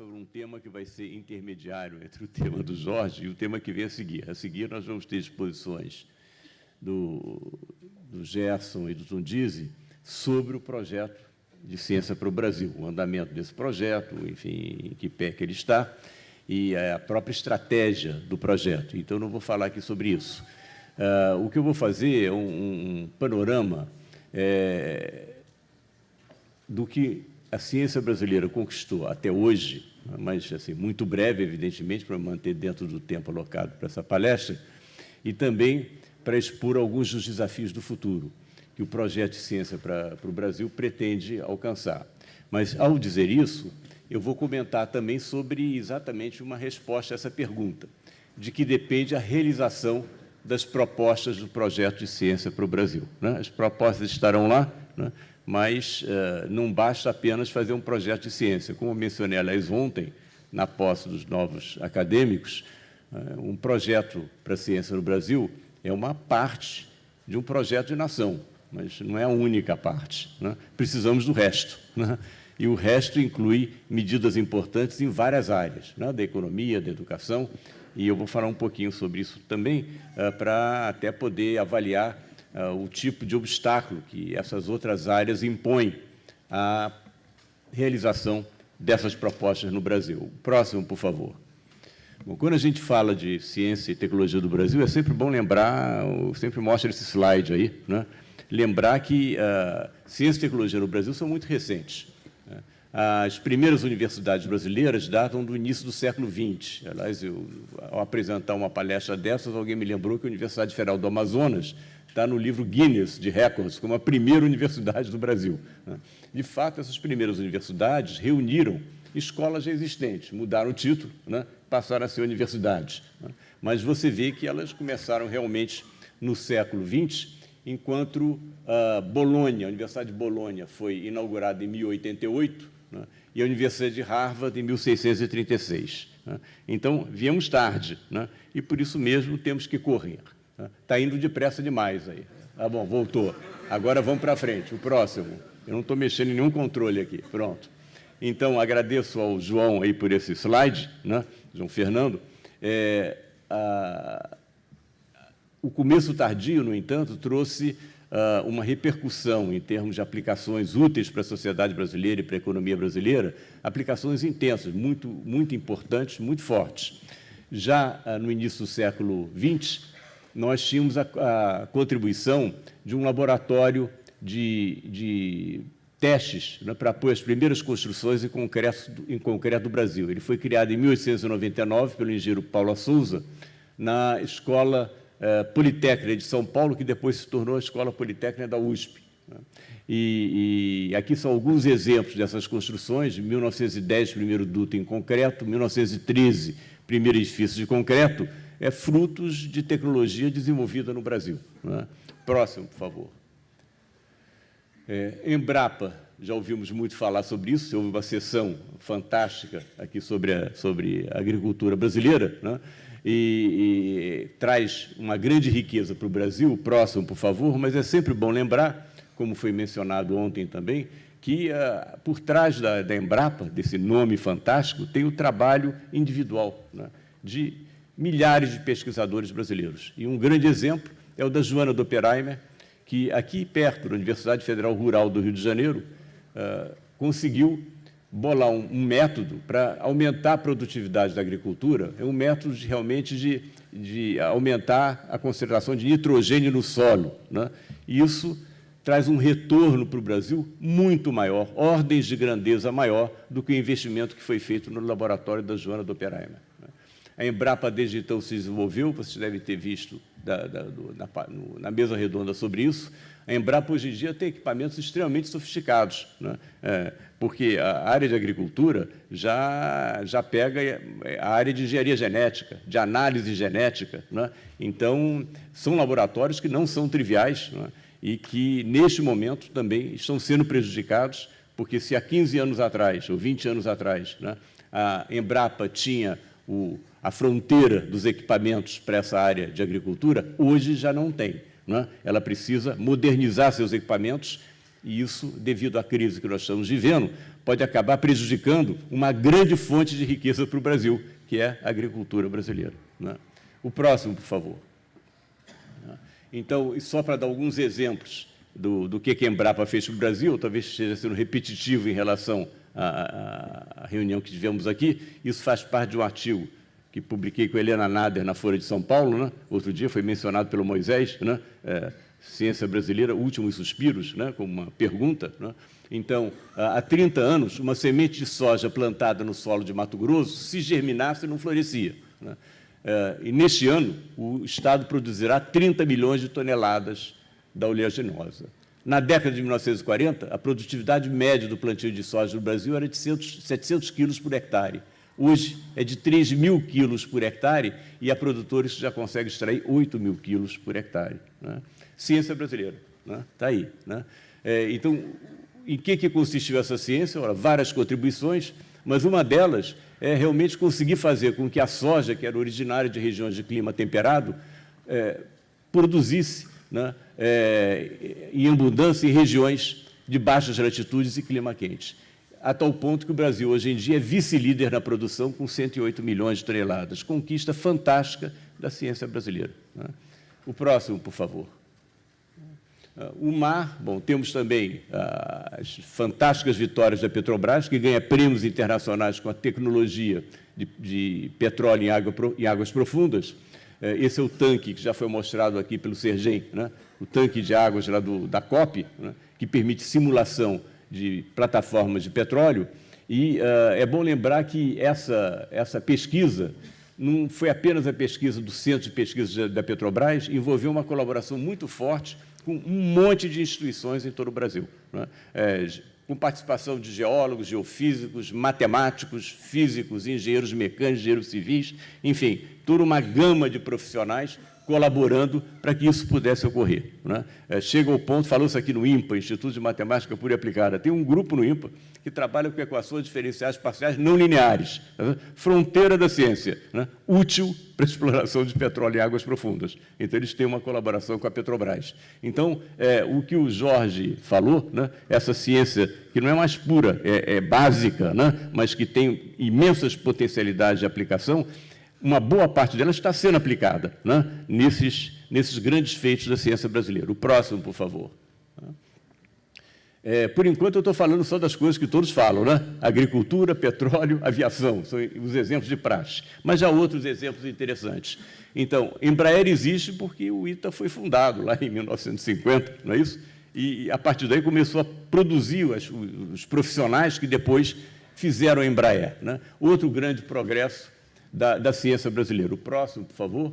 sobre um tema que vai ser intermediário entre o tema do Jorge e o tema que vem a seguir. A seguir, nós vamos ter exposições do, do Gerson e do Tundizi sobre o projeto de Ciência para o Brasil, o andamento desse projeto, enfim, em que pé que ele está, e a própria estratégia do projeto. Então, não vou falar aqui sobre isso. Uh, o que eu vou fazer é um, um panorama é, do que a ciência brasileira conquistou até hoje, mas assim, muito breve, evidentemente, para manter dentro do tempo alocado para essa palestra, e também para expor alguns dos desafios do futuro que o projeto de ciência para, para o Brasil pretende alcançar. Mas, ao dizer isso, eu vou comentar também sobre exatamente uma resposta a essa pergunta, de que depende a realização das propostas do projeto de ciência para o Brasil. Né? As propostas estarão lá, né? Mas uh, não basta apenas fazer um projeto de ciência. Como mencionei, aliás, ontem, na posse dos novos acadêmicos, uh, um projeto para a ciência no Brasil é uma parte de um projeto de nação, mas não é a única parte. Né? Precisamos do resto. Né? E o resto inclui medidas importantes em várias áreas, né? da economia, da educação, e eu vou falar um pouquinho sobre isso também, uh, para até poder avaliar o tipo de obstáculo que essas outras áreas impõem à realização dessas propostas no Brasil. Próximo, por favor. Bom, quando a gente fala de ciência e tecnologia do Brasil, é sempre bom lembrar, sempre mostro esse slide aí, né? lembrar que uh, ciência e tecnologia no Brasil são muito recentes. Né? As primeiras universidades brasileiras datam do início do século XX. Aliás, eu, ao apresentar uma palestra dessas, alguém me lembrou que a Universidade Federal do Amazonas está no livro Guinness de Records, como a primeira universidade do Brasil. Né? De fato, essas primeiras universidades reuniram escolas já existentes, mudaram o título, né? passaram a ser universidades. Né? Mas você vê que elas começaram realmente no século XX, enquanto uh, Bolonha, a Universidade de Bolonha, foi inaugurada em 1088 né? e a Universidade de Harvard em 1636. Né? Então, viemos tarde, né? e por isso mesmo temos que correr. Está indo depressa demais aí. Tá bom, voltou. Agora vamos para frente. O próximo. Eu não estou mexendo em nenhum controle aqui. Pronto. Então, agradeço ao João aí por esse slide, né? João Fernando. É, a, o começo tardio, no entanto, trouxe uh, uma repercussão em termos de aplicações úteis para a sociedade brasileira e para a economia brasileira, aplicações intensas, muito, muito importantes, muito fortes. Já uh, no início do século XX, nós tínhamos a, a contribuição de um laboratório de, de testes né, para apoio às primeiras construções em concreto, em concreto do Brasil. Ele foi criado em 1899 pelo engenheiro Paulo Souza, na Escola eh, Politécnica de São Paulo, que depois se tornou a Escola Politécnica da USP. Né. E, e, aqui são alguns exemplos dessas construções, 1910, primeiro duto em concreto, 1913, primeiro edifício de concreto, é frutos de tecnologia desenvolvida no Brasil. É? Próximo, por favor. É, Embrapa, já ouvimos muito falar sobre isso, houve uma sessão fantástica aqui sobre a, sobre a agricultura brasileira, né? e, e traz uma grande riqueza para o Brasil, próximo, por favor, mas é sempre bom lembrar, como foi mencionado ontem também, que uh, por trás da, da, Embrapa, desse nome fantástico, tem o trabalho individual né? de milhares de pesquisadores brasileiros. E um grande exemplo é o da Joana Doppelheimer, que aqui perto da Universidade Federal Rural do Rio de Janeiro, uh, conseguiu bolar um, um método para aumentar a produtividade da agricultura, é um método de, realmente de, de aumentar a concentração de nitrogênio no solo. Né? E isso traz um retorno para o Brasil muito maior, ordens de grandeza maior do que o investimento que foi feito no laboratório da Joana Doppelheimer. A Embrapa desde então se desenvolveu, vocês devem ter visto da, da, do, na, no, na, mesa redonda sobre isso. A Embrapa hoje em dia tem equipamentos extremamente sofisticados, né? é, porque a área de agricultura já, já pega é, a área de engenharia genética, de análise genética. Né? Então, são laboratórios que não são triviais né? e que, neste momento, também estão sendo prejudicados, porque se há 15 anos atrás, ou 20 anos atrás, né, a Embrapa tinha o, a fronteira dos equipamentos para essa área de agricultura, hoje já não tem. Não é? Ela precisa modernizar seus equipamentos e isso, devido à crise que nós estamos vivendo, pode acabar prejudicando uma grande fonte de riqueza para o Brasil, que é a agricultura brasileira. Né? O próximo, por favor. Então, só para dar alguns exemplos do, do que a Embrapa fez para o Brasil, talvez esteja sendo repetitivo em relação à, à, reunião que tivemos aqui, isso faz parte de um artigo que publiquei com a Helena Nader na Folha de São Paulo, né? outro dia foi mencionado pelo Moisés, né? É, Ciência Brasileira, Últimos Suspiros, né? como uma pergunta. Né? Então, há 30 anos, uma semente de soja plantada no solo de Mato Grosso, se germinasse, não florescia. Né? É, e neste ano, o Estado produzirá 30 milhões de toneladas da oleaginosa. Na década de 1940, a produtividade média do plantio de soja no Brasil era de 700 quilos por hectare. Hoje é de 3 mil quilos por hectare e há produtores que já conseguem extrair 8 mil quilos por hectare. Né? Ciência brasileira, está né? Tá aí. Né? É, então, em que, que consistiu essa ciência? Ora, várias contribuições, mas uma delas é realmente conseguir fazer com que a soja, que era originária de regiões de clima temperado, é, produzisse né, é, em abundância em regiões de baixas latitudes e clima quente, a tal ponto que o Brasil, hoje em dia, é vice-líder na produção com 108 milhões de toneladas. Conquista fantástica da ciência brasileira. Né? O próximo, por favor. O mar, bom, temos também ah, as fantásticas vitórias da Petrobras, que ganha prêmios internacionais com a tecnologia de, de petróleo em, água, em, águas profundas. Eh, esse é o tanque que já foi mostrado aqui pelo Sergem, né? O tanque de águas lá do, da COP, né? que permite simulação de plataformas de petróleo. E uh, é bom lembrar que essa, essa pesquisa não foi apenas a pesquisa do Centro de Pesquisa da Petrobras, envolveu uma colaboração muito forte com um monte de instituições em todo o Brasil, né? é, com participação de geólogos, geofísicos, matemáticos, físicos, engenheiros mecânicos, engenheiros civis, enfim, toda uma gama de profissionais colaborando para que isso pudesse ocorrer. Né? É, chega ao ponto, falou-se aqui no IMPA, Instituto de Matemática Pura e Aplicada, tem um grupo no IMPA que trabalha com equações diferenciais parciais não lineares, né? fronteira da ciência, né? útil para a exploração de petróleo em águas profundas. Então, eles têm uma colaboração com a Petrobras. Então, é, o que o Jorge falou, né? essa ciência que não é mais pura, é, é básica, né? mas que tem imensas potencialidades de aplicação, uma boa parte dela está sendo aplicada né, nesses, nesses grandes feitos da ciência brasileira. O próximo, por favor. É, por enquanto, eu estou falando só das coisas que todos falam, né? Agricultura, petróleo, aviação, são os exemplos de praxe. Mas há outros exemplos interessantes. Então, Embraer existe porque o ITA foi fundado lá em 1950, não é isso? E, a partir daí, começou a produzir os, profissionais que depois fizeram a Embraer. Né? Outro grande progresso da, da ciência brasileira. O próximo, por favor.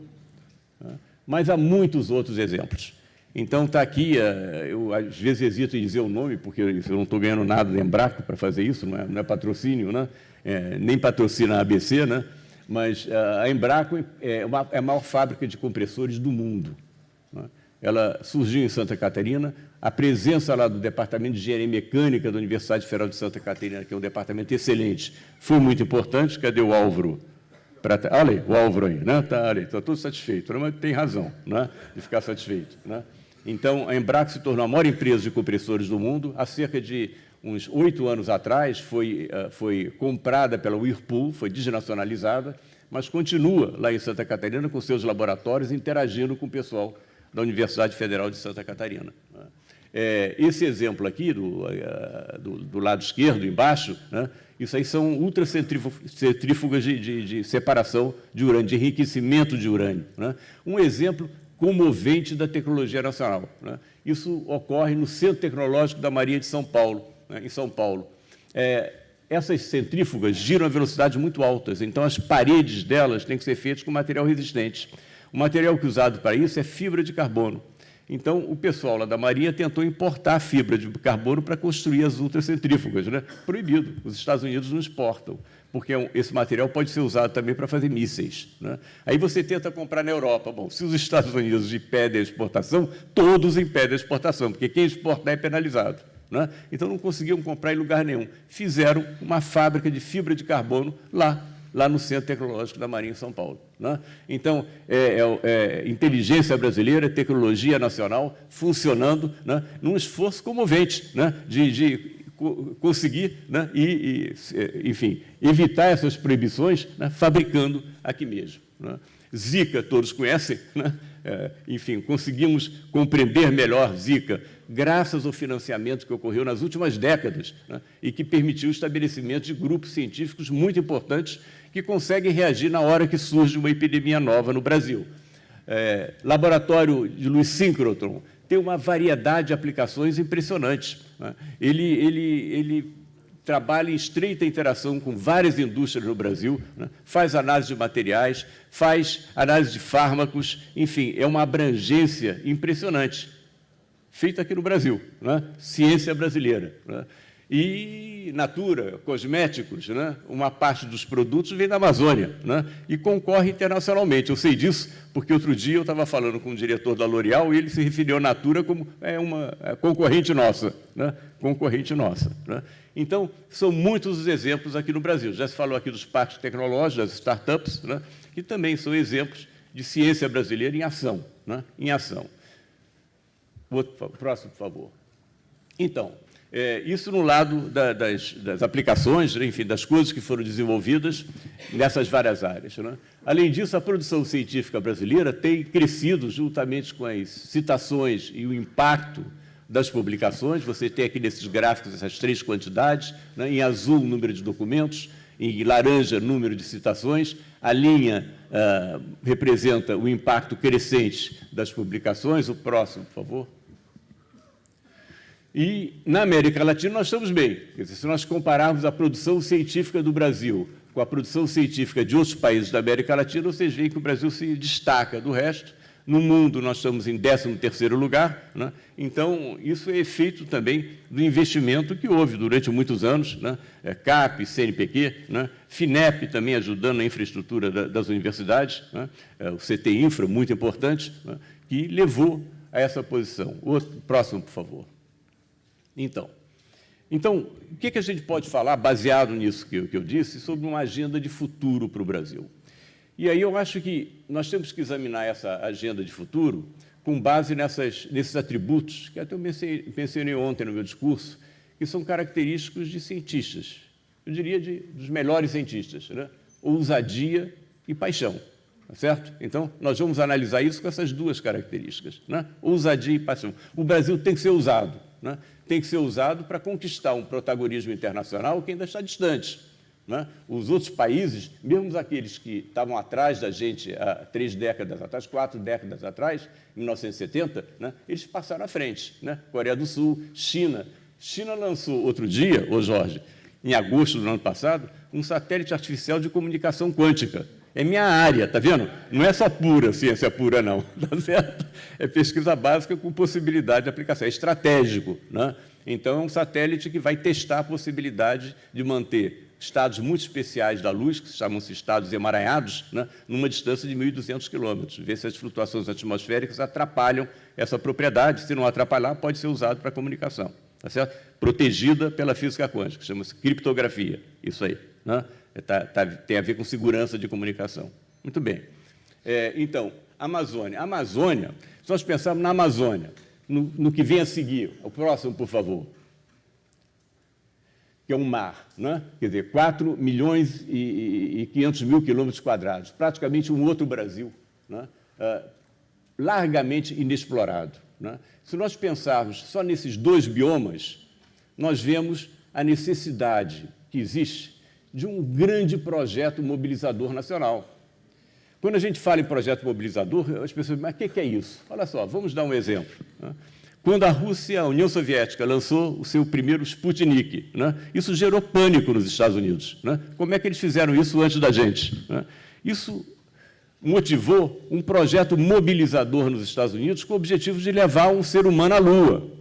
Mas há muitos outros exemplos. Então, está aqui, eh, eu às vezes hesito em dizer o nome, porque eu não estou ganhando nada da Embraco para fazer isso, não é, não é patrocínio, né? É, nem patrocina a ABC, né? mas eh, a Embraco é, uma, é a maior fábrica de compressores do mundo. Né? Ela surgiu em Santa Catarina, a presença lá do Departamento de Engenharia Mecânica da Universidade Federal de Santa Catarina, que é um departamento excelente, foi muito importante. Cadê o Álvaro? Pra, olha aí, o Álvaro aí, né? Tá tudo satisfeito, né? mas tem razão né? de ficar satisfeito. Né? Então, a Embraco se tornou a maior empresa de compressores do mundo. Há cerca de uns oito anos atrás, foi, uh, foi comprada pela Whirlpool, foi desnacionalizada, mas continua lá em Santa Catarina com seus laboratórios, interagindo com o pessoal da Universidade Federal de Santa Catarina. Né? É, esse exemplo aqui, do, uh, do, do, lado esquerdo, embaixo, né? Isso aí são ultracentrífugas de, de, de, separação de urânio, de enriquecimento de urânio. Né? Um exemplo comovente da tecnologia nacional. Né? Isso ocorre no Centro Tecnológico da Maria de São Paulo, né? em São Paulo. É, essas centrífugas giram a velocidades muito altas, então as paredes delas têm que ser feitas com material resistente. O material que é usado para isso é fibra de carbono. Então, o pessoal lá da Marinha tentou importar fibra de carbono para construir as ultracentrífugas. Né? Proibido. Os Estados Unidos não exportam, porque é esse material pode ser usado também para fazer mísseis. Né? Aí você tenta comprar na Europa. Bom, se os Estados Unidos impedem a exportação, todos impedem a exportação, porque quem exportar é penalizado. Né? Então, não conseguiam comprar em lugar nenhum. Fizeram uma fábrica de fibra de carbono lá lá no Centro Tecnológico da Marinha em São Paulo. Né? Então, é, é, é, inteligência brasileira, tecnologia nacional funcionando né? num esforço comovente né? de, de conseguir, né, e, e, enfim, evitar essas proibições né, fabricando aqui mesmo. Né. Zika, todos conhecem, né? É, enfim, conseguimos compreender melhor Zika graças ao financiamento que ocorreu nas últimas décadas né? e que permitiu o estabelecimento de grupos científicos muito importantes que conseguem reagir na hora que surge uma epidemia nova no Brasil. É, laboratório de Luiz Synchrotron tem uma variedade de aplicações impressionantes. Né? Ele, ele, ele trabalha em estreita interação com várias indústrias no Brasil, né? faz análise de materiais, faz análise de fármacos, enfim, é uma abrangência impressionante, feita aqui no Brasil, né? ciência brasileira. Né? E Natura, cosméticos, né? uma parte dos produtos vem da Amazônia né? e concorre internacionalmente. Eu sei disso porque outro dia eu estava falando com o diretor da L'Oréal e ele se referiu à Natura como é uma é concorrente nossa. Né? Concorrente nossa. Né? Então, são muitos os exemplos aqui no Brasil. Já se falou aqui dos parques tecnológicos, das startups, né? que também são exemplos de ciência brasileira em ação. Né? Em ação. Outro, próximo, por favor. Então, é, isso no lado da, das, das, aplicações, enfim, das coisas que foram desenvolvidas nessas várias áreas. Né? Além disso, a produção científica brasileira tem crescido juntamente com as citações e o impacto das publicações. Você tem aqui nesses gráficos essas três quantidades, né? em azul, número de documentos, em laranja, número de citações. A linha ah, representa o impacto crescente das publicações. O próximo, por favor. E na América Latina nós estamos bem. Dizer, se nós compararmos a produção científica do Brasil com a produção científica de outros países da América Latina, vocês veem que o Brasil se destaca do resto. No mundo, nós estamos em 13º lugar. Né? Então, isso é efeito também do investimento que houve durante muitos anos, né? É, CAP, CNPq, né? FINEP também ajudando na infraestrutura das universidades, né? É, o CT Infra, muito importante, né? que levou a essa posição. O próximo, por favor. Então, então o que, que a gente pode falar, baseado nisso que eu, que eu disse, sobre uma agenda de futuro para o Brasil? E aí eu acho que nós temos que examinar essa agenda de futuro com base nessas, nesses atributos, que até eu mencionei ontem no meu discurso, que são característicos de cientistas, eu diria de, dos melhores cientistas, né? ousadia e paixão, tá certo? Então, nós vamos analisar isso com essas duas características, né? ousadia e paixão. O Brasil tem que ser ousado, né? tem que ser usado para conquistar um protagonismo internacional que ainda está distante. Né? Os outros países, mesmo aqueles que estavam atrás da gente há três décadas atrás, quatro décadas atrás, em 1970, né? eles passaram à frente. Né? Coreia do Sul, China. China lançou outro dia, ô Jorge, em agosto do ano passado, um satélite artificial de comunicação quântica. É minha área, está vendo? Não é só pura ciência pura, não. Tá certo? É pesquisa básica com possibilidade de aplicação. É estratégico. Né? Então, é um satélite que vai testar a possibilidade de manter estados muito especiais da luz, que chamam-se estados emaranhados, né? numa distância de 1.200 quilômetros. Ver se as flutuações atmosféricas atrapalham essa propriedade. Se não atrapalhar, pode ser usado para comunicação. Tá certo? Protegida pela física quântica, chama-se criptografia. Isso aí. Né? Tá, tá, tem a ver com segurança de comunicação. Muito bem. É, então, Amazônia. Amazônia, se nós pensarmos na Amazônia, no, no, que vem a seguir, o próximo, por favor, que é um mar, né? quer dizer, 4 milhões e, e 500 mil quilômetros quadrados, praticamente um outro Brasil, né? uh, largamente inexplorado. Né? Se nós pensarmos só nesses dois biomas, nós vemos a necessidade que existe de um grande projeto mobilizador nacional. Quando a gente fala em projeto mobilizador, as pessoas mas o que é isso? Olha só, vamos dar um exemplo. Né? Quando a Rússia, a União Soviética, lançou o seu primeiro Sputnik, né? isso gerou pânico nos Estados Unidos. Né? Como é que eles fizeram isso antes da gente? Né? Isso motivou um projeto mobilizador nos Estados Unidos com o objetivo de levar um ser humano à Lua.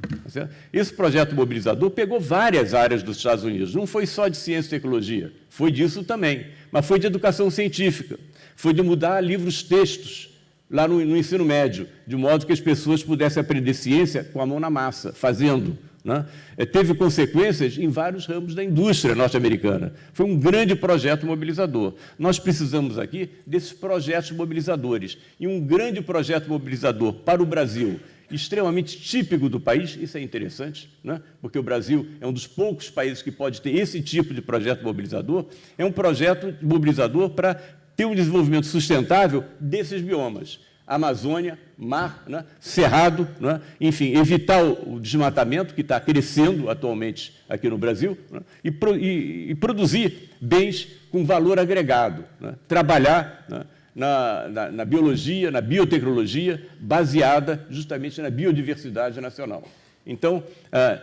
Tá Esse projeto mobilizador pegou várias áreas dos Estados Unidos, não foi só de ciência e tecnologia, foi disso também, mas foi de educação científica, foi de mudar livros-textos lá no, no, ensino médio, de modo que as pessoas pudessem aprender ciência com a mão na massa, fazendo, né? É, teve consequências em vários ramos da indústria norte-americana. Foi um grande projeto mobilizador. Nós precisamos aqui desses projetos mobilizadores. E um grande projeto mobilizador para o Brasil, extremamente típico do país, isso é interessante, né? porque o Brasil é um dos poucos países que pode ter esse tipo de projeto mobilizador, é um projeto mobilizador para ter um desenvolvimento sustentável desses biomas. Amazônia, mar, né? cerrado, né? enfim, evitar o desmatamento que está crescendo atualmente aqui no Brasil né? e, pro, e, e, produzir bens com valor agregado, né? trabalhar né? Na, na, na, biologia, na biotecnologia, baseada justamente na biodiversidade nacional. Então, é,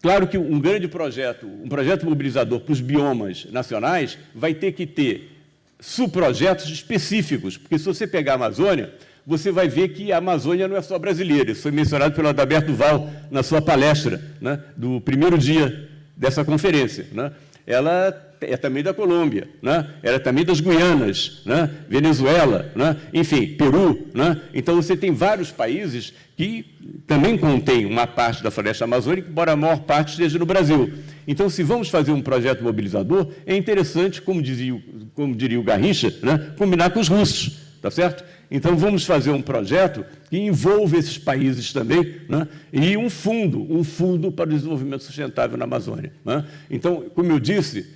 claro que um grande projeto, um projeto mobilizador para os biomas nacionais vai ter que ter subprojetos específicos, porque se você pegar a Amazônia, você vai ver que a Amazônia não é só brasileira. Isso foi mencionado pelo Adalberto Val na sua palestra, né, do primeiro dia dessa conferência. Né? Ela é também da Colômbia, né? ela é também das Guianas, né? Venezuela, né? enfim, Peru. Né? Então, você tem vários países que também contêm uma parte da floresta amazônica, embora a maior parte esteja no Brasil. Então, se vamos fazer um projeto mobilizador, é interessante, como, dizia, como diria o Garrincha, né, combinar com os russos, tá certo? Então, vamos fazer um projeto que envolva esses países também, né, e um fundo, um fundo para o desenvolvimento sustentável na Amazônia. Né? Então, como eu disse,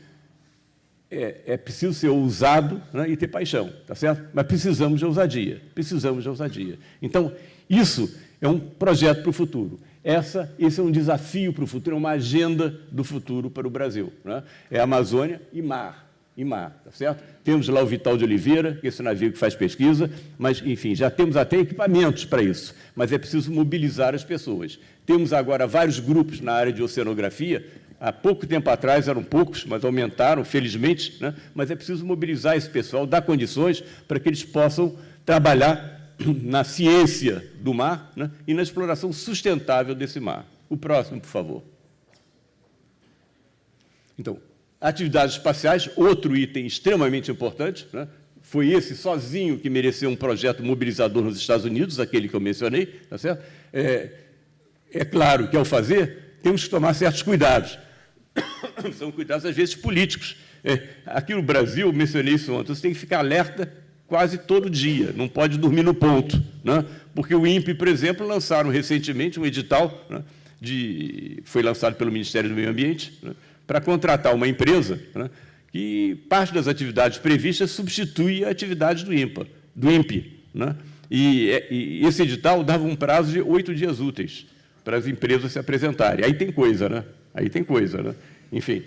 é, é preciso ser ousado né, e ter paixão, tá certo? Mas precisamos de ousadia, precisamos de ousadia. Então, isso é um projeto para o futuro. Essa, esse é um desafio para o futuro, é uma agenda do futuro para o Brasil. Né? É Amazônia e mar. Mar, tá certo? Temos lá o Vital de Oliveira, esse navio que faz pesquisa, mas, enfim, já temos até equipamentos para isso, mas é preciso mobilizar as pessoas. Temos agora vários grupos na área de oceanografia, há pouco tempo atrás eram poucos, mas aumentaram, felizmente, né? mas é preciso mobilizar esse pessoal, dar condições para que eles possam trabalhar na ciência do mar né, e na exploração sustentável desse mar. O próximo, por favor. Então, atividades espaciais, outro item extremamente importante, né, foi esse sozinho que mereceu um projeto mobilizador nos Estados Unidos, aquele que eu mencionei, tá certo? É, é claro que, ao fazer, temos que tomar certos cuidados. São cuidados, às vezes, políticos. É, aqui no Brasil, mencionei isso ontem, você tem que ficar alerta quase todo dia, não pode dormir no ponto. Né? Porque o INPE, por exemplo, lançaram recentemente um edital, né, de, foi lançado pelo Ministério do Meio Ambiente, né, para contratar uma empresa né, que parte das atividades previstas substitui a atividade do INPA, do INPE. Né? E, e, esse edital dava um prazo de oito dias úteis para as empresas se apresentarem. Aí tem coisa, né? Aí tem coisa, né? Enfim,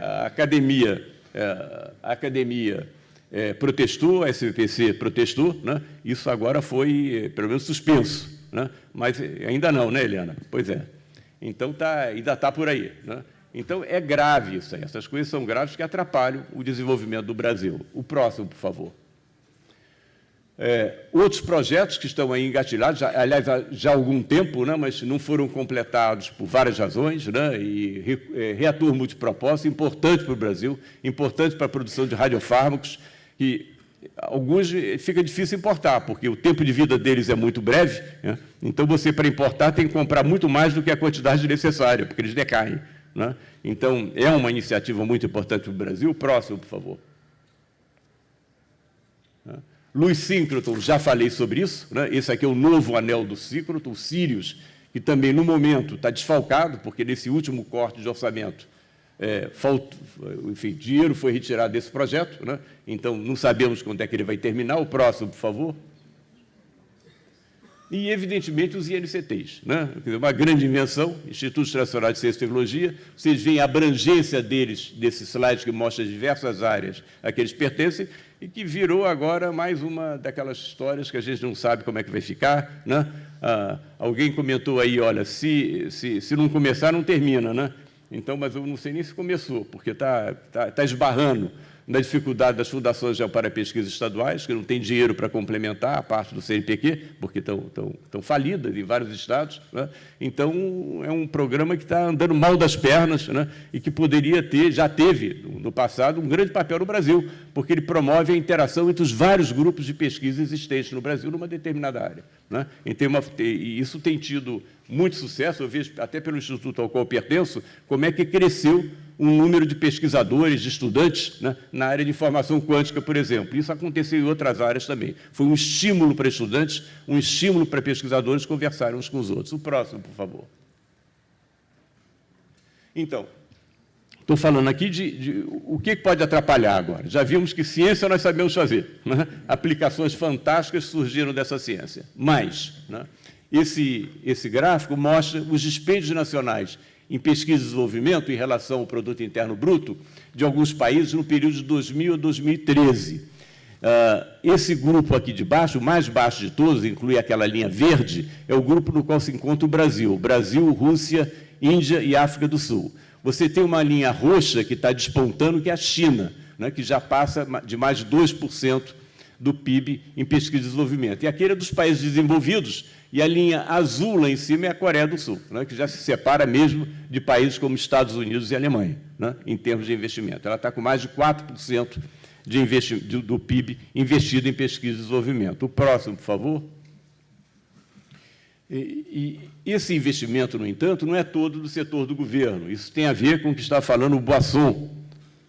a academia, é, a academia é, protestou, a SVPC protestou, né? isso agora foi, é, pelo menos, suspenso. Né? Mas ainda não, né, Helena? Pois é. Então, tá, ainda está por aí. Né? Então, é grave isso aí. Essas coisas são graves que atrapalham o desenvolvimento do Brasil. O próximo, por favor. É, outros projetos que estão aí engatilhados, já, aliás, já há algum tempo, né, mas não foram completados por várias razões, né, e re, é, reator multipropósito, importante para o Brasil, importante para a produção de radiofármacos, que alguns fica difícil importar, porque o tempo de vida deles é muito breve, né? então você, para importar, tem que comprar muito mais do que a quantidade necessária, porque eles decaem. Né? Então, é uma iniciativa muito importante para o Brasil. Próximo, por favor. Né? Luz síncroton, já falei sobre isso. Né? Esse aqui é o novo anel do síncroton, o Sirius, que também, no momento, está desfalcado, porque nesse último corte de orçamento é, faltou, enfim, dinheiro foi retirado desse projeto, né? então não sabemos quando é que ele vai terminar. O próximo, por favor. E, evidentemente, os INCTs. Né? Uma grande invenção, Institutos Nacionais de Ciência e Tecnologia. Vocês veem a abrangência deles, desse slide que mostra diversas áreas a que eles pertencem, e que virou agora mais uma daquelas histórias que a gente não sabe como é que vai ficar. Né? Ah, alguém comentou aí, olha, se, se, se não começar, não termina. Né? Então, mas eu não sei nem se começou, porque está tá, tá esbarrando. Da dificuldade das fundações para pesquisa estaduais, que não têm dinheiro para complementar a parte do CNPq, porque estão, estão, estão falidas em vários estados. Né? Então, é um programa que está andando mal das pernas né? e que poderia ter, já teve, no passado, um grande papel no Brasil, porque ele promove a interação entre os vários grupos de pesquisa existentes no Brasil numa determinada área. Né? E isso tem tido muito sucesso, eu vejo até pelo instituto ao qual pertenço, como é que cresceu um número de pesquisadores, de estudantes, né, na área de informação quântica, por exemplo. Isso aconteceu em outras áreas também. Foi um estímulo para estudantes, um estímulo para pesquisadores conversarem uns com os outros. O próximo, por favor. Então, estou falando aqui de, de, o que pode atrapalhar agora. Já vimos que ciência nós sabemos fazer. Né? Aplicações fantásticas surgiram dessa ciência. Mas, né, esse, esse gráfico mostra os dispêndios nacionais em pesquisa e desenvolvimento em relação ao produto interno bruto de alguns países no período de 2000 a 2013. Uh, ah, esse grupo aqui de baixo, o mais baixo de todos, inclui aquela linha verde, é o grupo no qual se encontra o Brasil. Brasil, Rússia, Índia e África do Sul. Você tem uma linha roxa que está despontando, que é a China, né, que já passa de mais de 2% do PIB em pesquisa e desenvolvimento. E aquele é dos países desenvolvidos, e a linha azul lá em cima é a Coreia do Sul, né, que já se separa mesmo de países como Estados Unidos e Alemanha, né, em termos de investimento. Ela está com mais de 4% de do, PIB investido em pesquisa e desenvolvimento. O próximo, por favor. E, e, esse investimento, no entanto, não é todo do setor do governo. Isso tem a ver com o que está falando o Boasson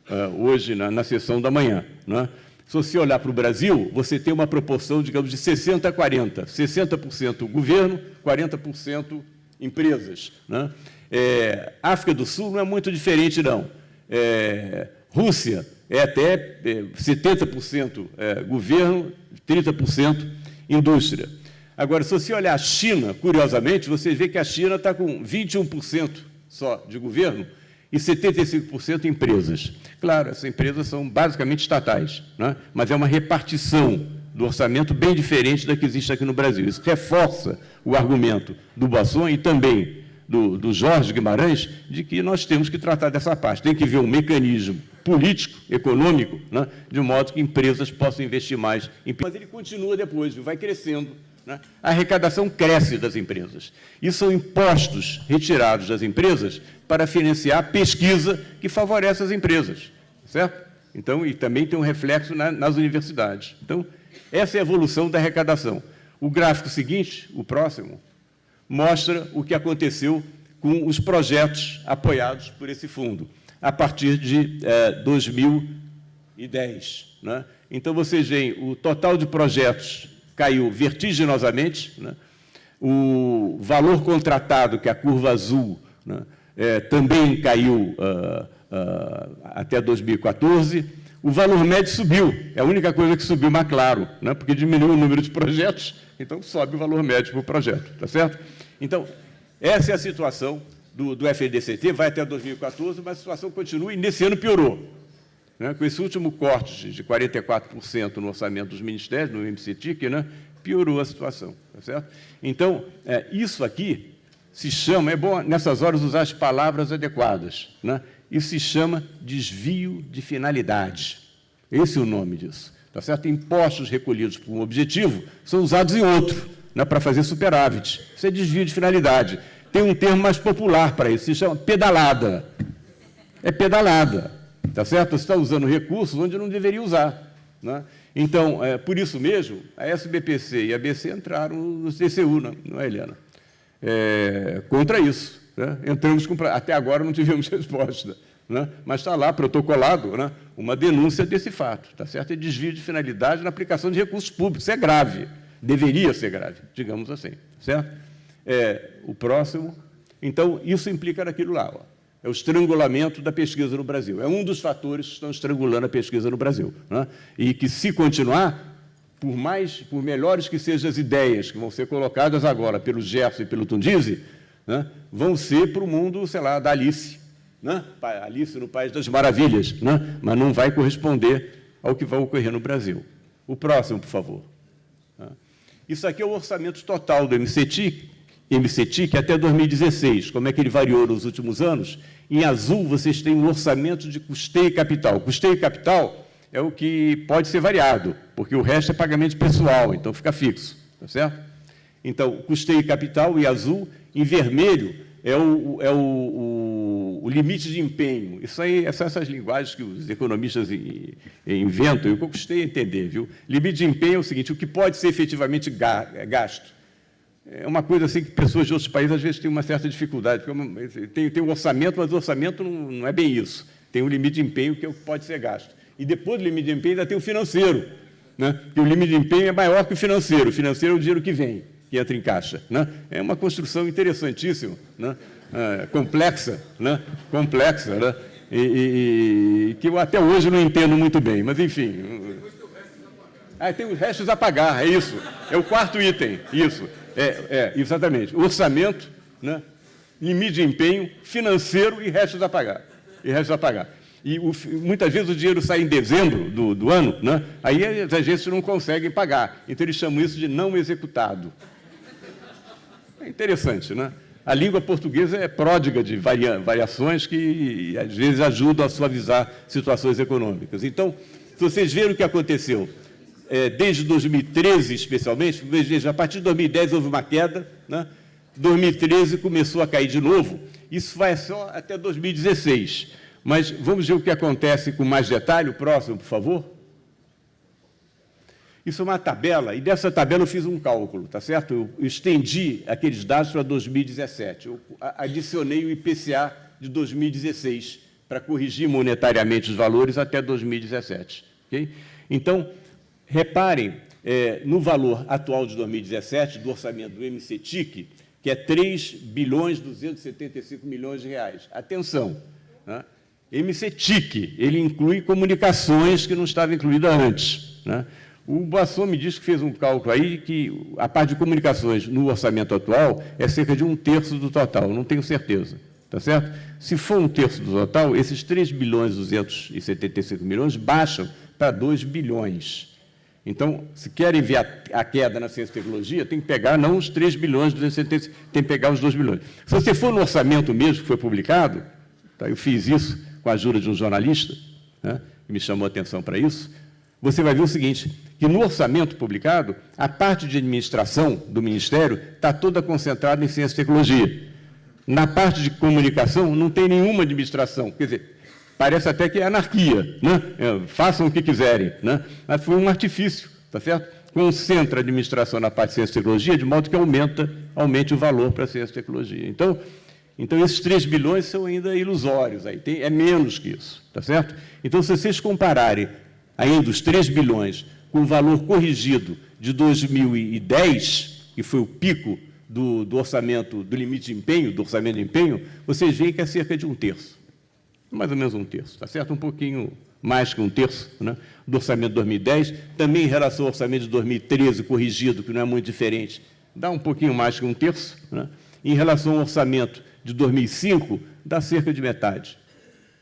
uh, hoje na, na, sessão da manhã. Né? Se você olhar para o Brasil, você tem uma proporção, digamos, de 60 a 40. 60% governo, 40% empresas. Né? É, África do Sul não é muito diferente, não. É, Rússia é até é, 70% é, governo, 30% indústria. Agora, se você olhar a China, curiosamente, você vê que a China está com 21% só de governo e 75% empresas. Claro, essas empresas são basicamente estatais, né? mas é uma repartição do orçamento bem diferente da que existe aqui no Brasil. Isso reforça o argumento do Basson e também do, do Jorge Guimarães de que nós temos que tratar dessa parte. Tem que ver um mecanismo político, econômico, né? de modo que empresas possam investir mais. Em... Mas ele continua depois, vai crescendo né? A arrecadação cresce das empresas. E são impostos retirados das empresas para financiar a pesquisa que favorece as empresas. Certo? Então, e também tem um reflexo na, nas universidades. Então, essa é a evolução da arrecadação. O gráfico seguinte, o próximo, mostra o que aconteceu com os projetos apoiados por esse fundo, a partir de eh, 2010. Né? Então, vocês veem o total de projetos caiu vertiginosamente. Né? O valor contratado, que é a curva azul, né? é, também caiu uh, uh, até 2014. O valor médio subiu, é a única coisa que subiu mais claro, né? porque diminuiu o número de projetos, então sobe o valor médio para o projeto, tá certo? Então, essa é a situação do, do FDCT, vai até 2014, mas a situação continua e nesse ano piorou. Né? Com esse último corte de 44% no orçamento dos ministérios, no MCTIC, né? piorou a situação. Tá certo? Então, é, isso aqui se chama, é bom nessas horas usar as palavras adequadas, né? isso se chama desvio de finalidade. Esse é o nome disso. Tá certo? Impostos recolhidos por um objetivo são usados em outro, né, para fazer superávit. Isso é desvio de finalidade. Tem um termo mais popular para isso, se chama pedalada. É pedalada. Tá certo? Está usando recursos onde não deveria usar. Né? Então, é, por isso mesmo, a SBPC e a BC entraram no CCU, não, não é, Helena? É, contra isso. Né? Entramos com, até agora não tivemos resposta. Né? Mas está lá, protocolado, né? uma denúncia desse fato. Tá certo? É desvio de finalidade na aplicação de recursos públicos. Isso é grave. Deveria ser grave, digamos assim. Certo? É, o próximo. Então, isso implica naquilo lá. Ó é o estrangulamento da pesquisa no Brasil. É um dos fatores que estão estrangulando a pesquisa no Brasil. Né? E que, se continuar, por mais, por melhores que sejam as ideias que vão ser colocadas agora pelo Gerson e pelo Tundizi, né? vão ser para o mundo, sei lá, da Alice. Né? Alice no País das Maravilhas, né? mas não vai corresponder ao que vai ocorrer no Brasil. O próximo, por favor. Né? Isso aqui é o orçamento total do MCT, MCTIC até 2016. Como é que ele variou nos últimos anos? Em azul, vocês têm um orçamento de custeio capital. Custeio capital é o que pode ser variado, porque o resto é pagamento pessoal, então fica fixo, tá certo? Então, custeio capital e azul, em vermelho é o, é o, o, o limite de empenho. Isso aí são essas linguagens que os economistas inventam, eu custei a entender, viu? Limite de empenho é o seguinte, o que pode ser efetivamente gasto. É uma coisa assim que pessoas de outros países às vezes têm uma certa dificuldade, porque tem, tem um orçamento, mas o orçamento não, não é bem isso. Tem um limite de empenho que é o que pode ser gasto. E depois do limite de empenho ainda tem o financeiro, né? que o limite de empenho é maior que o financeiro. O financeiro é o dinheiro que vem, que entra em caixa. Né? É uma construção interessantíssima, né? É, complexa, né? complexa, né? E, e, e, que eu até hoje não entendo muito bem, mas enfim. Ah, tem os restos a pagar, é isso. É o quarto item, isso. É, é exatamente. Orçamento, né? limite de empenho, financeiro e restos a pagar. E restos a pagar e o, muitas vezes o dinheiro sai em dezembro do, do ano, né? aí as agências não conseguem pagar. Então, eles chamam isso de não executado. É interessante, né? A língua portuguesa é pródiga de varia, variações que, às vezes, ajudam a suavizar situações econômicas. Então, se vocês verem o que aconteceu, é, desde 2013, especialmente, veja, a partir de 2010 houve uma queda, né? 2013 começou a cair de novo, isso vai só até 2016. Mas vamos ver o que acontece com mais detalhe. O próximo, por favor. Isso é uma tabela, e dessa tabela eu fiz um cálculo, tá certo? Eu estendi aqueles dados para 2017. Eu adicionei o IPCA de 2016 para corrigir monetariamente os valores até 2017. Okay? Então, reparem é, no valor atual de 2017 do orçamento do MCTIC, que é 3 bilhões 275 milhões de reais. Atenção, né? MCTIC, ele inclui comunicações que não estava incluída antes. Né? O Boasson me disse que fez um cálculo aí que a parte de comunicações no orçamento atual é cerca de um terço do total, não tenho certeza. Tá certo? Se for um terço do total, esses 3 bilhões e 275 milhões baixam para 2 bilhões. Então, se querem ver a, a, queda na ciência e tecnologia, tem que pegar não os 3 bilhões, 275, tem que pegar os 2 bilhões. Se você for no orçamento mesmo que foi publicado, tá, eu fiz isso, com a ajuda de um jornalista, né, que me chamou a atenção para isso, você vai ver o seguinte, que no orçamento publicado, a parte de administração do Ministério está toda concentrada em ciência e tecnologia. Na parte de comunicação, não tem nenhuma administração. Quer dizer, parece até que é anarquia, né? É, façam o que quiserem. Né? Mas foi um artifício, tá certo? Concentra a administração na parte de ciência e tecnologia, de modo que aumenta, aumente o valor para a ciência e tecnologia. Então, então, esses 3 bilhões são ainda ilusórios, aí tem, é menos que isso, tá certo? Então, se vocês compararem ainda os 3 bilhões com o valor corrigido de 2010, que foi o pico do, do, orçamento, do limite de empenho, do orçamento de empenho, vocês veem que é cerca de um terço, mais ou menos um terço, tá certo? Um pouquinho mais que um terço né, do orçamento de 2010, também em relação ao orçamento de 2013 corrigido, que não é muito diferente, dá um pouquinho mais que um terço, né? em relação ao orçamento de 2005 dá cerca de metade.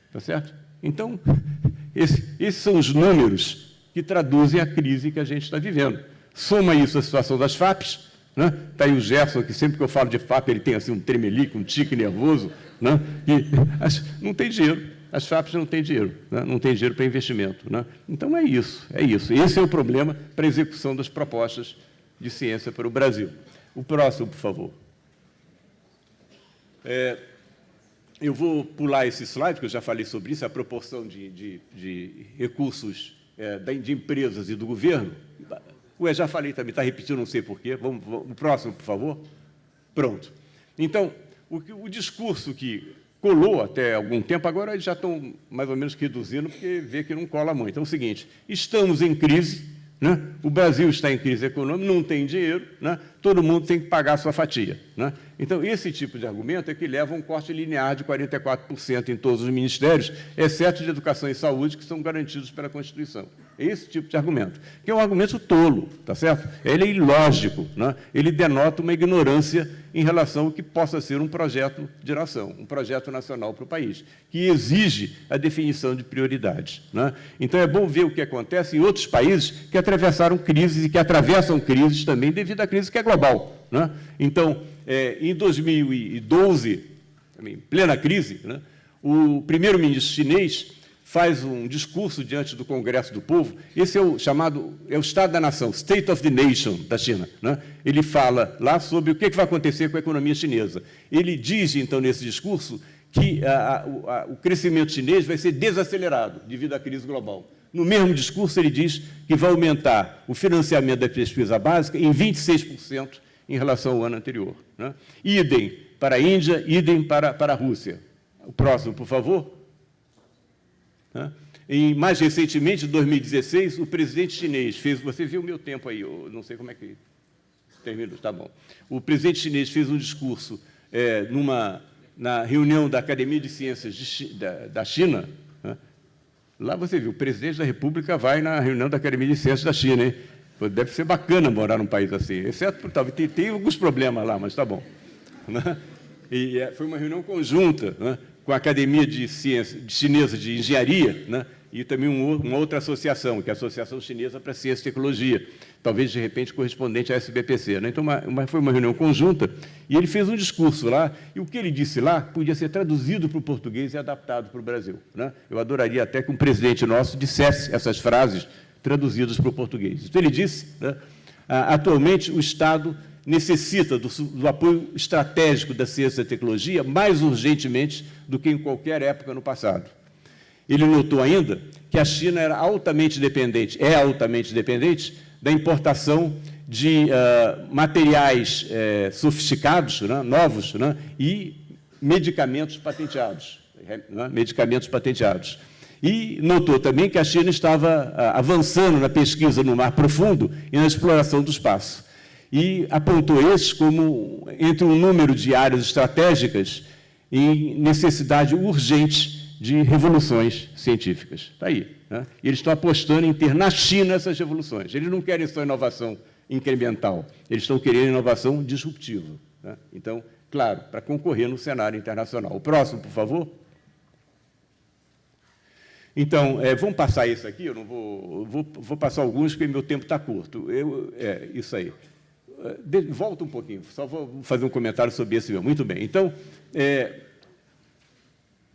Está certo? Então, esse, esses são os números que traduzem a crise que a gente está vivendo. Soma isso à situação das FAPs, né? Está aí o Gerson, que sempre que eu falo de FAP, ele tem assim um tremelique, um tique nervoso, né? e as, não tem dinheiro. As FAPs não têm dinheiro, né? não tem dinheiro para investimento. Né? Então é isso, é isso. Esse é o problema para a execução das propostas de ciência para o Brasil. O próximo, por favor. É, eu vou pular esse slide, porque eu já falei sobre isso, a proporção de, de, de recursos é, de empresas e do governo. Ué, já falei também, está repetindo, não sei porquê. Vamos, vamos, o próximo, por favor. Pronto. Então, o, o discurso que colou até algum tempo, agora eles já estão mais ou menos reduzindo, porque vê que não cola muito. Então, é o seguinte, estamos em crise, né? o Brasil está em crise econômica, não tem dinheiro, né? todo mundo tem que pagar a sua fatia. Né? Então, esse tipo de argumento é que leva a um corte linear de 44% em todos os ministérios, exceto de educação e saúde, que são garantidos pela Constituição. É esse tipo de argumento, que é um argumento tolo, tá certo? Ele é ilógico, né? ele denota uma ignorância em relação ao que possa ser um projeto de nação, um projeto nacional para o país, que exige a definição de prioridades. Né? Então, é bom ver o que acontece em outros países que atravessaram crises e que atravessam crises também devido à crise que é global. Né? Então, é, em 2012, em plena crise, né, o primeiro-ministro chinês faz um discurso diante do Congresso do Povo. Esse é o chamado, é o Estado da Nação, State of the Nation da China. Né? Ele fala lá sobre o que vai acontecer com a economia chinesa. Ele diz, então, nesse discurso, que a, a, o crescimento chinês vai ser desacelerado devido à crise global. No mesmo discurso, ele diz que vai aumentar o financiamento da pesquisa básica em 26% em relação ao ano anterior. Né? Idem para a Índia, idem para, para a Rússia. O próximo, por favor. Né? E, mais recentemente, em 2016, o presidente chinês fez... Você viu o meu tempo aí, eu não sei como é que termina, está bom. O presidente chinês fez um discurso é, numa, na reunião da Academia de Ciências de, da, da China, Lá você viu, o presidente da República vai na reunião da Academia de Ciências da China, hein? Deve ser bacana morar num país assim, exceto por talvez tem, tem alguns problemas lá, mas está bom. Né? E é, foi uma reunião conjunta né, com a Academia de Ciências de Chinesa de Engenharia, né, e também um, uma outra associação, que é a Associação Chinesa para Ciência e Tecnologia, talvez, de repente, correspondente à SBPC. Então, foi uma reunião conjunta, e ele fez um discurso lá, e o que ele disse lá podia ser traduzido para o português e adaptado para o Brasil. Eu adoraria até que um presidente nosso dissesse essas frases traduzidas para o português. Então, ele disse, né, atualmente, o Estado necessita do, do, apoio estratégico da ciência e tecnologia mais urgentemente do que em qualquer época no passado. Ele notou ainda que a China era altamente dependente, é altamente dependente da importação de uh, materiais uh, sofisticados, né, novos, né, e medicamentos patenteados. Né, medicamentos patenteados. E notou também que a China estava uh, avançando na pesquisa no mar profundo e na exploração do espaço. E apontou esses como entre um número de áreas estratégicas em necessidade urgente de revoluções científicas. Está aí. Né? E eles estão apostando em ter na China essas revoluções. Eles não querem só inovação incremental, eles estão querendo inovação disruptiva. Né? Então, claro, para concorrer no cenário internacional. O próximo, por favor. Então, é, vamos passar isso aqui, eu não vou, vou, vou passar alguns, porque meu tempo está curto. Eu, é, isso aí. É, de, volta um pouquinho, só vou fazer um comentário sobre esse meu. Muito bem. Então, é,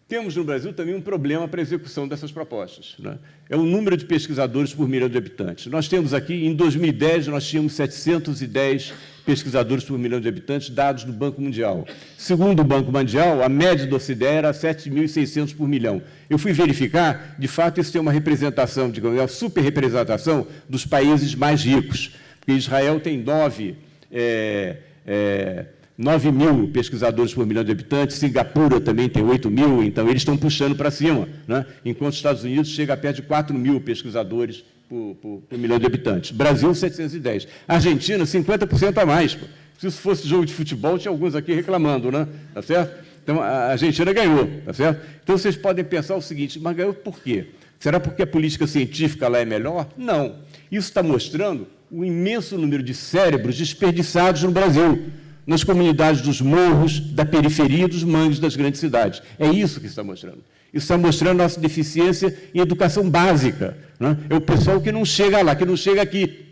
temos no Brasil também um problema para a execução dessas propostas. Né? É o número de pesquisadores por milhão de habitantes. Nós temos aqui, em 2010, nós tínhamos 710 pesquisadores por milhão de habitantes, dados do Banco Mundial. Segundo o Banco Mundial, a média do OCDE era 7.600 por milhão. Eu fui verificar, de fato, isso tem uma representação, digamos, é uma superrepresentação dos países mais ricos, porque Israel tem nove é, é, 9 mil pesquisadores por milhão de habitantes, Singapura também tem 8 mil, então eles estão puxando para cima, né? enquanto os Estados Unidos chega a perto de 4 mil pesquisadores por, por, por, milhão de habitantes. Brasil, 710. Argentina, 50% a mais. Pô. Se isso fosse jogo de futebol, tinha alguns aqui reclamando, né? Tá certo? Então, a Argentina ganhou, tá certo? Então, vocês podem pensar o seguinte, mas ganhou por quê? Será porque a política científica lá é melhor? Não. Isso está mostrando o imenso número de cérebros desperdiçados no Brasil nas comunidades dos morros, da periferia dos mangues das grandes cidades. É isso que está mostrando. Isso está mostrando nossa deficiência em educação básica. Né? É o pessoal que não chega lá, que não chega aqui,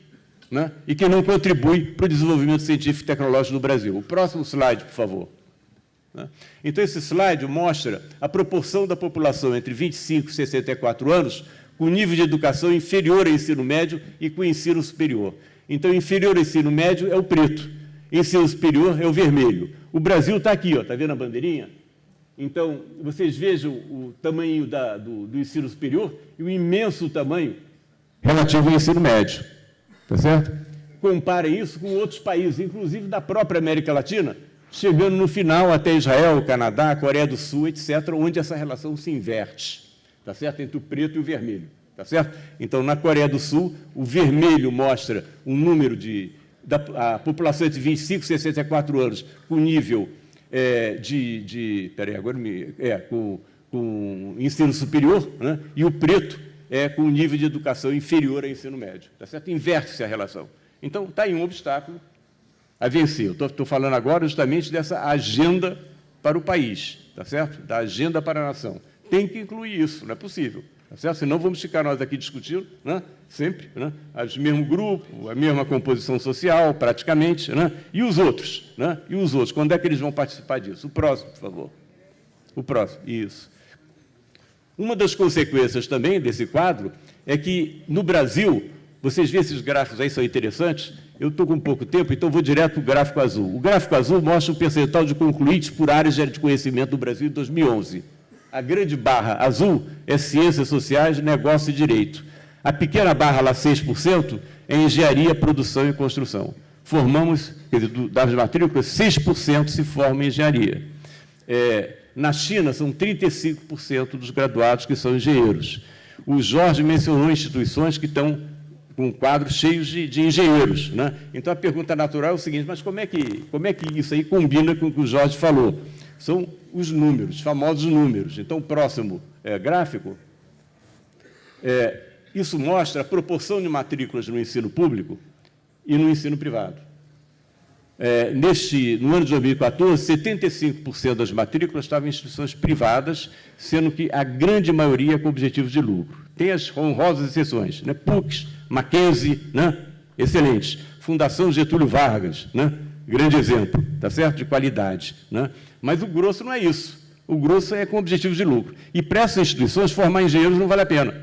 né? e que não contribui para o desenvolvimento científico e tecnológico do Brasil. O próximo slide, por favor. Né? Então, esse slide mostra a proporção da população entre 25 e 64 anos com nível de educação inferior ao ensino médio e com ensino superior. Então, inferior ao ensino médio é o preto, ensino superior é o vermelho. O Brasil está aqui, está vendo a bandeirinha? Então, vocês vejam o tamanho da, do, do, ensino superior e o imenso tamanho relativo ao ensino médio. Está certo? Comparem isso com outros países, inclusive da própria América Latina, chegando no final até Israel, Canadá, Coreia do Sul, etc., onde essa relação se inverte. Está certo? Entre o preto e o vermelho. Está certo? Então, na Coreia do Sul, o vermelho mostra um número de da população de 25 e 64 anos com nível é, de, de peraí, agora me, é, com, com ensino superior, né? e o preto é com nível de educação inferior ao ensino médio. Tá certo? Inverte-se a relação. Então, está aí um obstáculo a vencer. Estou falando agora justamente dessa agenda para o país, tá certo? da agenda para a nação. Tem que incluir isso, não é possível. Tá certo? Senão vamos ficar nós aqui discutindo, né? sempre, né? o mesmo grupo, a mesma composição social, praticamente, né? e os outros? Né? E os outros? Quando é que eles vão participar disso? O próximo, por favor. O próximo, isso. Uma das consequências também desse quadro é que, no Brasil, vocês veem esses gráficos aí, são interessantes, eu estou com pouco tempo, então vou direto para o gráfico azul. O gráfico azul mostra o percentual de concluintes por áreas de conhecimento do Brasil em 2011. A grande barra azul é ciências sociais, negócio e direito. A pequena barra lá, 6%, é engenharia, produção e construção. Formamos, quer dizer, das matrículas, 6% se formam em engenharia. É, na China, são 35% dos graduados que são engenheiros. O Jorge mencionou instituições que estão com quadros cheios de, de engenheiros. Né? Então, a pergunta natural é o seguinte, mas como é, que, como é que isso aí combina com o que o Jorge falou? São os números, famosos números. Então, o próximo é, gráfico, é, isso mostra a proporção de matrículas no ensino público e no ensino privado. É, neste, no ano de 2014, 75% das matrículas estavam em instituições privadas, sendo que a grande maioria com objetivos de lucro. Tem as honrosas exceções, né? PUCs, Mackenzie, né? excelentes. Fundação Getúlio Vargas, né? grande exemplo, tá certo? De qualidade. Né? Mas o grosso não é isso. O grosso é com objetivos de lucro. E para essas instituições, formar engenheiros não vale a pena.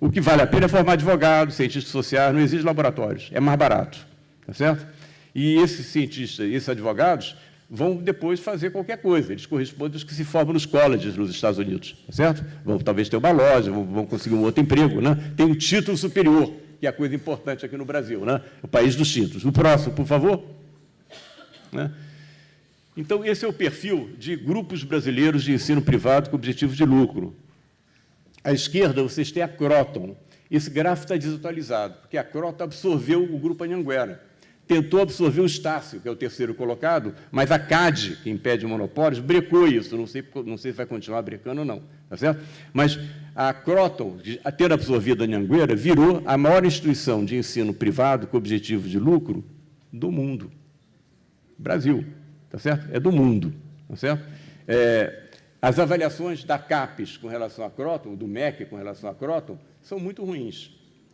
O que vale a pena é formar advogados, cientistas sociais, não existe laboratórios, é mais barato. Tá certo? E esses cientistas, esses advogados, vão depois fazer qualquer coisa. Eles correspondem aos que se formam nos colleges nos Estados Unidos, tá certo? Vão talvez ter uma loja, vão, vão conseguir um outro emprego, né? Tem um título superior, que é a coisa importante aqui no Brasil, né? O país dos títulos. O próximo, por favor. Né? Então, esse é o perfil de grupos brasileiros de ensino privado com objetivos de lucro. À esquerda, vocês têm a Croton. Esse gráfico está desatualizado, porque a Croton absorveu o grupo Anhanguera tentou absorver o Estácio, que é o terceiro colocado, mas a CAD, que impede monopólios, brecou isso. Não sei, não sei se vai continuar brecando ou não, tá certo? Mas a Croton, a ter absorvido a Anhanguera, virou a maior instituição de ensino privado com objetivo de lucro do mundo. Brasil, tá certo? É do mundo, tá certo? É, as avaliações da CAPES com relação à Croton, do MEC com relação à Croton, são muito ruins,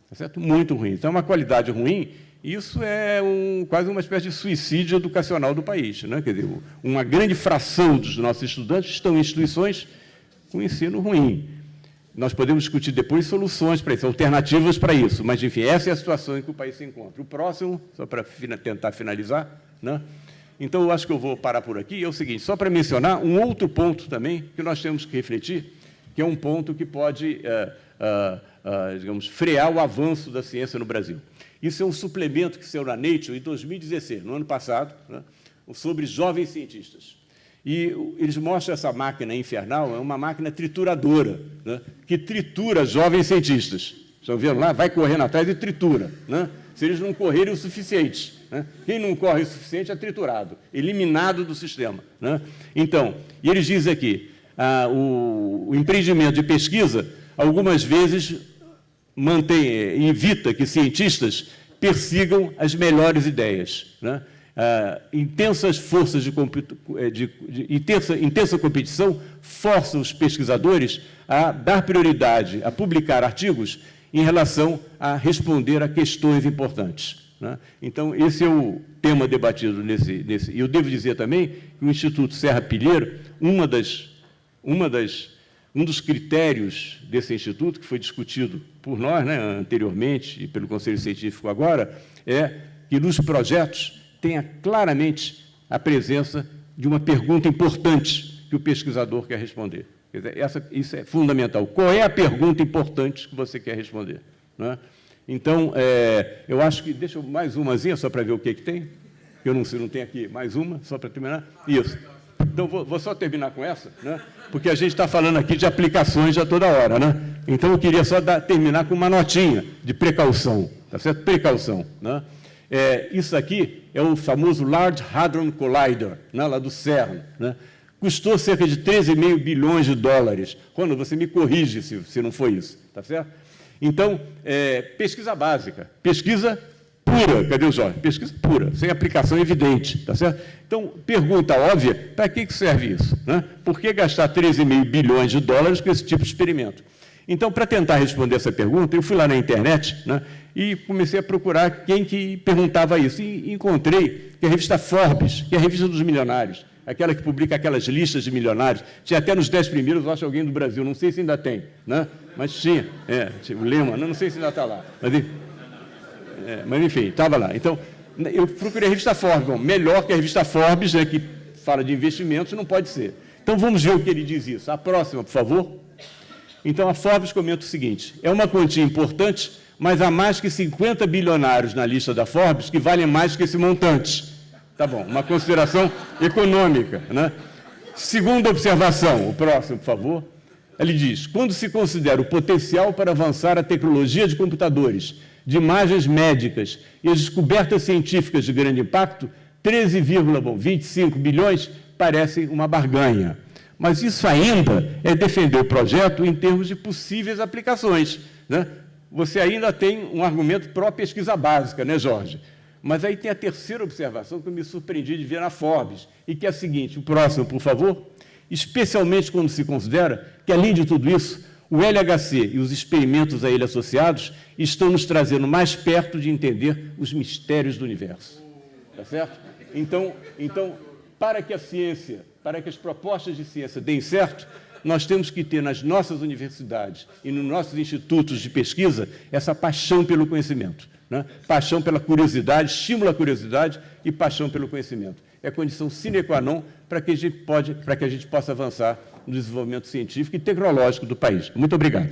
tá certo? Muito ruins. Então, é uma qualidade ruim isso é um, quase uma espécie de suicídio educacional do país. Né? Quer dizer, uma grande fração dos nossos estudantes estão em instituições com ensino ruim. Nós podemos discutir depois soluções para isso, alternativas para isso, mas, enfim, essa é a situação em que o país se encontra. O próximo, só para tentar finalizar, né? Então, eu acho que eu vou parar por aqui, é o seguinte, só para mencionar um outro ponto também que nós temos que refletir, que é um ponto que pode, uh, uh, uh, digamos, frear o avanço da ciência no Brasil. Isso é um suplemento que saiu na Nature em 2016, no ano passado, né, sobre jovens cientistas. E eles mostram essa máquina infernal, é uma máquina trituradora, né, que tritura jovens cientistas. Estão vendo lá? Vai correndo atrás e tritura. Né? Se eles não correrem o suficiente. Né? Quem não corre o suficiente é triturado, eliminado do sistema. Né? Então, e eles dizem aqui, ah, o, o empreendimento de pesquisa, algumas vezes mantém, evita que cientistas persigam as melhores ideias. Né? Ah, intensas forças de, eh, de, de intensa, intensa competição forçam os pesquisadores a dar prioridade, a publicar artigos em relação a responder a questões importantes. Né? Então, esse é o tema debatido nesse, nesse... E eu devo dizer também que o Instituto Serra Pilheiro, uma das, uma das um dos critérios desse instituto, que foi discutido por nós né, anteriormente e pelo Conselho Científico agora, é que nos projetos tenha claramente a presença de uma pergunta importante que o pesquisador quer responder. Quer dizer, essa, isso é fundamental. Qual é a pergunta importante que você quer responder? Né? Então, é, eu acho que... Deixa eu mais umazinha, só para ver o que, que tem. Eu não não tem aqui mais uma, só para terminar. Isso. Então, vou, vou, só terminar com essa, né? porque a gente está falando aqui de aplicações a toda hora. Né? Então, eu queria só dar, terminar com uma notinha de precaução, tá certo? Precaução. Né? É, isso aqui é o famoso Large Hadron Collider, né? lá do CERN. Né? Custou cerca de 13,5 bilhões de dólares. Quando você me corrige se, se não foi isso, tá certo? Então, é, pesquisa básica, pesquisa pura, cadê o Jorge? Pesquisa pura, sem aplicação evidente, tá certo? Então, pergunta óbvia, para que serve isso? Né? Por que gastar 13,5 bilhões de dólares com esse tipo de experimento? Então, para tentar responder essa pergunta, eu fui lá na internet né, e comecei a procurar quem que perguntava isso. E encontrei que a revista Forbes, que é a revista dos milionários, aquela que publica aquelas listas de milionários. Tinha até nos dez primeiros, eu acho, alguém do Brasil, não sei se ainda tem, né? mas tinha, é, o Lema, não, não sei se ainda está lá. Mas, é, mas enfim, estava lá. Então, eu procurei a revista Forbes, bom, melhor que a revista Forbes, né, que fala de investimentos, não pode ser. Então, vamos ver o que ele diz isso. A próxima, por favor. Então, a Forbes comenta o seguinte, é uma quantia importante, mas há mais que 50 bilionários na lista da Forbes que valem mais que esse montante. Tá bom, uma consideração econômica. Né? Segunda observação, o próximo, por favor. Ele diz, quando se considera o potencial para avançar a tecnologia de computadores, de imagens médicas e as descobertas científicas de grande impacto, 13,25 bilhões parece uma barganha. Mas isso ainda é defender o projeto em termos de possíveis aplicações. Né? Você ainda tem um argumento pró-pesquisa básica, né, Jorge? Mas aí tem a terceira observação que eu me surpreendi de ver na Forbes, e que é a seguinte, o próximo, por favor. Especialmente quando se considera que, além de tudo isso, o LHC e os experimentos a ele associados estão nos trazendo mais perto de entender os mistérios do universo. Tá certo? Então, então, para que a ciência, para que as propostas de ciência deem certo, nós temos que ter nas nossas universidades e nos nossos institutos de pesquisa essa paixão pelo conhecimento. Né? Paixão pela curiosidade, estímulo à curiosidade e paixão pelo conhecimento. É condição sine qua non para que, a gente pode, para que a gente possa avançar no desenvolvimento científico e tecnológico do país. Muito obrigado.